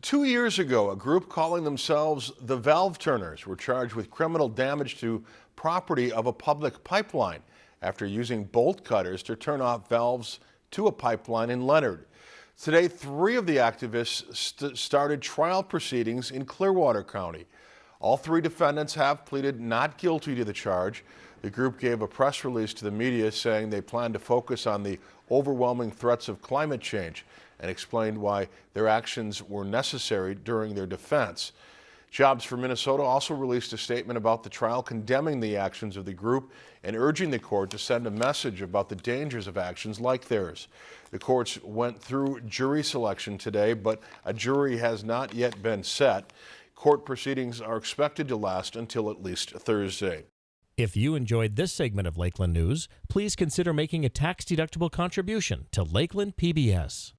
Two years ago, a group calling themselves the Valve Turners were charged with criminal damage to property of a public pipeline after using bolt cutters to turn off valves to a pipeline in Leonard. Today, three of the activists st started trial proceedings in Clearwater County. All three defendants have pleaded not guilty to the charge. The group gave a press release to the media saying they plan to focus on the overwhelming threats of climate change and explained why their actions were necessary during their defense. Jobs for Minnesota also released a statement about the trial condemning the actions of the group and urging the court to send a message about the dangers of actions like theirs. The courts went through jury selection today, but a jury has not yet been set. Court proceedings are expected to last until at least Thursday. If you enjoyed this segment of Lakeland News, please consider making a tax-deductible contribution to Lakeland PBS.